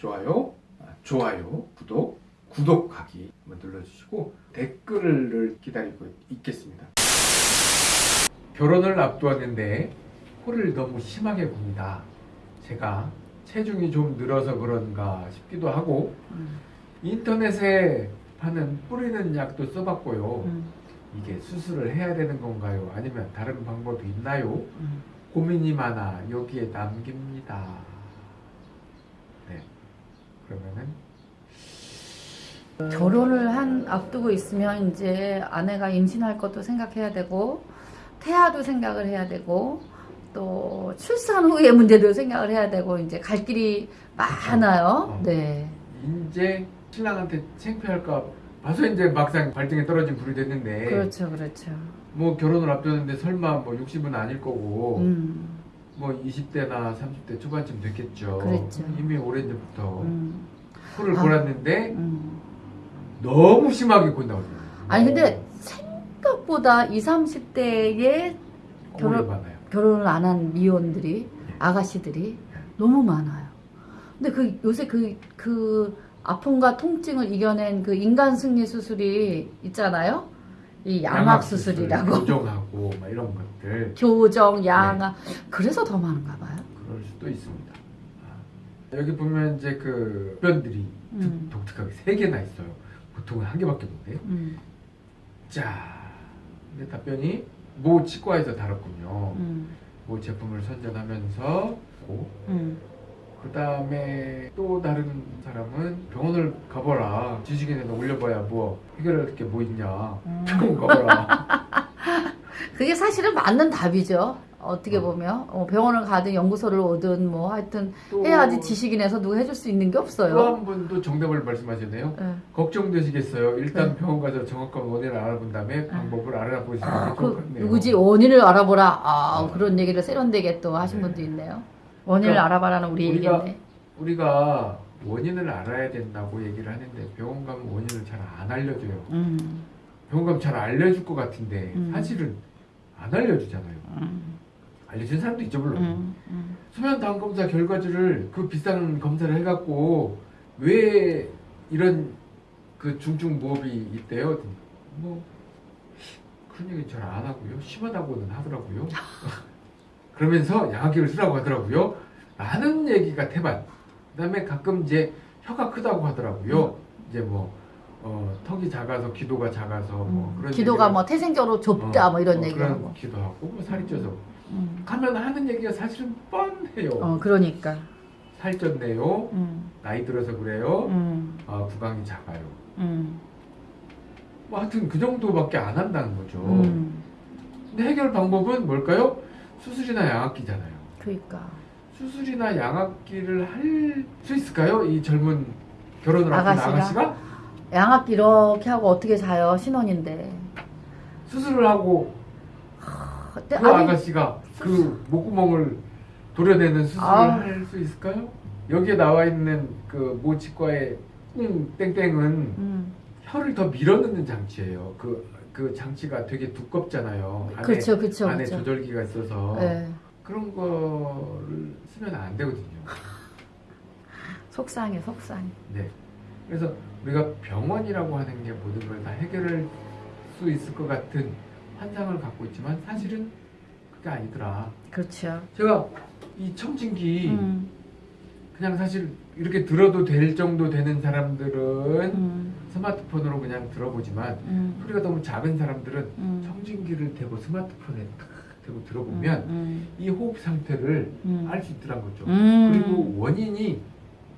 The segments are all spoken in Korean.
좋아요, 아, 좋아요, 구독, 구독하기 눌러주시고 댓글을 기다리고 있겠습니다. 결혼을 앞두었는데 코를 너무 심하게 굽니다. 제가 체중이 좀 늘어서 그런가 싶기도 하고 음, 인터넷에 파는 뿌리는 약도 써봤고요. 음, 이게 수술을 해야 되는 건가요? 아니면 다른 방법이 있나요? 음. 고민이 많아 여기에 남깁니다. 네. 그러면은 결혼을 한 앞두고 있으면 이제 아내가 임신할 것도 생각해야 되고 태아도 생각을 해야 되고 또 출산 후의 문제도 생각을 해야 되고 이제 갈 길이 많아요. 어. 네. 이제 신랑한테 창피할까 봐서 이제 막상 발등에 떨어진 불이 됐는데 그렇죠, 그렇죠. 뭐 결혼을 앞두는데 설마 뭐 60은 아닐 거고 음, 뭐 20대나 30대 초반쯤 됐겠죠. 그랬죠. 이미 오래전부터 음, 코를 아. 골았는데 음. 너무 심하게 곤다고. 아니 근데 생각보다 20, 30대에 결혼- 많아요. 결혼을 안 한 미혼들이 아가씨들이 너무 많아요. 근데 그 요새 그 그 아픔과 통증을 이겨낸 그 인간 승리 수술이 있잖아요. 이 양악 수술이라고 교정하고 막 이런 것들 교정, 양악 그래서 더 많은가 봐요. 그럴 수도 있습니다. 아, 여기 보면 이제 그 답변들이 음. 독, 특하게 세 개나 있어요. 보통은 한 개밖에 없는데. 음, 자, 근데 답변이 모 치과에서 다뤘군요. 음, 모 제품을 선전하면서 음. 그 다음에 또 다른 사람은 병원을 가봐라. 지식인에다 올려봐야 뭐 해결할 게 뭐 있냐. 음. 병원 가봐라. 그게 사실은 맞는 답이죠. 어떻게 어. 보면 어, 병원을 가든 연구소를 오든 뭐 하여튼 또 해야지 지식인에서 누가 해줄 수 있는 게또 없어요. 한 분도 정답을 말씀하셨네요. 예. 걱정되시겠어요. 일단 네. 병원 가서 정확한 원인을 알아본 다음에 방법을 알아보시는 게 좋을 것그 같네요. 누구지 원인을 알아보라. 아 어. 그런 얘기를 세련되게 또 하신 네. 분도 있네요. 원인을 그러니까 알아봐라는 우리 우리가 얘기인데. 우리가 원인을 알아야 된다고 얘기를 하는데 병원 가면 원인을 잘 안 알려줘요. 음, 병원 가면 잘 알려줄 것 같은데 음. 사실은 안 알려주잖아요. 음, 알려준 사람도 있죠 물론. 음, 음. 수면 다음 검사 결과지를 그 비싼 검사를 해갖고 왜 이런 그 중증 무호흡이 있대요? 뭐 그런 얘기 잘 안 하고요. 심하다고는 하더라고요. 그러면서 양압기를 쓰라고 하더라고요. 라는 얘기가 태반. 그 다음에 가끔 이제 혀가 크다고 하더라고요. 이제 뭐 어, 턱이 작아서 기도가 작아서 뭐 음. 그런 기도가 뭐 태생적으로 좁다 어, 뭐 이런 어, 얘기하고. 그런 기도 하고 뭐 살이 쪄서 음. 가면 하는 얘기가 사실은 뻔해요. 어 그러니까. 살쪘네요. 음, 나이 들어서 그래요. 음, 아, 구강이 작아요. 음, 뭐 하여튼 그 정도밖에 안 한다는 거죠. 음. 근데 해결 방법은 뭘까요? 수술이나 양압기잖아요. 그러니까. 수술이나 양압기를 할 수 있을까요? 이 젊은 결혼을 앞둔 아가씨가? 아가씨가 양압기 이렇게 하고 어떻게 자요 신혼인데. 수술을 하고 그 아니, 아가씨가 그 목구멍을 도려내는 수술을 아. 할수 있을까요? 여기에 나와 있는 그 모치과의 꿍 땡땡은 음, 혀를 더 밀어넣는 장치예요. 그, 그 장치가 되게 두껍잖아요. 안에, 그렇죠, 그렇죠, 안에 그렇죠. 조절기가 있어서 네. 그런 거를 쓰면 안 되거든요. 속상해, 속상해. 네. 그래서 우리가 병원이라고 하는 게 모든 걸 다 해결할 수 있을 것 같은 환상을 갖고 있지만 사실은 그게 아니더라. 그렇죠. 제가 이 청진기 음, 그냥 사실 이렇게 들어도 될 정도 되는 사람들은 음, 스마트폰으로 그냥 들어보지만 음, 소리가 너무 작은 사람들은 음. 청진기를 대고 스마트폰에 탁 대고 들어보면 음, 이 호흡 상태를 음. 알수 있더란 거죠. 음. 그리고 원인이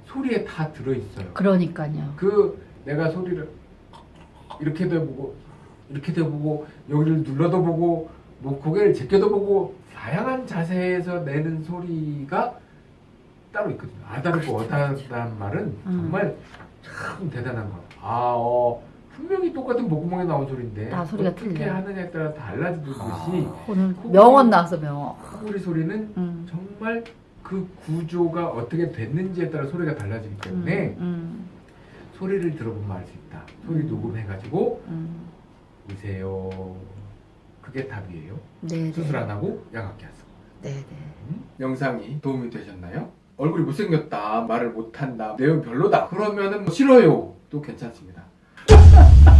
소리에 다 들어있어요. 그러니까요. 그 내가 소리를 이렇게도 해보고 이렇게도 해보고 여기를 눌러도 보고 뭐 고개를 제껴도 보고 다양한 자세에서 내는 소리가 따로 있거든요. 아다르고 어다르다는 말은 음. 정말 참 대단한 것. 아, 어, 분명히 똑같은 목구멍에 나온 소리인데 다 소리가 어떻게 틀려요. 하느냐에 따라 달라지듯이 오늘 명언 나왔어, 명언. 코골이 소리는 음. 정말 그 구조가 어떻게 됐는지에 따라 소리가 달라지기 때문에 음, 소리를 들어보면 알 수 있다. 소리 음. 녹음해가지고 음. 보세요. 그게 답이에요. 네, 수술 안 하고 양압기 안 쓰고. 네, 네. 음? 영상이 도움이 되셨나요? 얼굴이 못생겼다 말을 못한다 내용 별로다 그러면은 뭐 싫어요. 또 괜찮습니다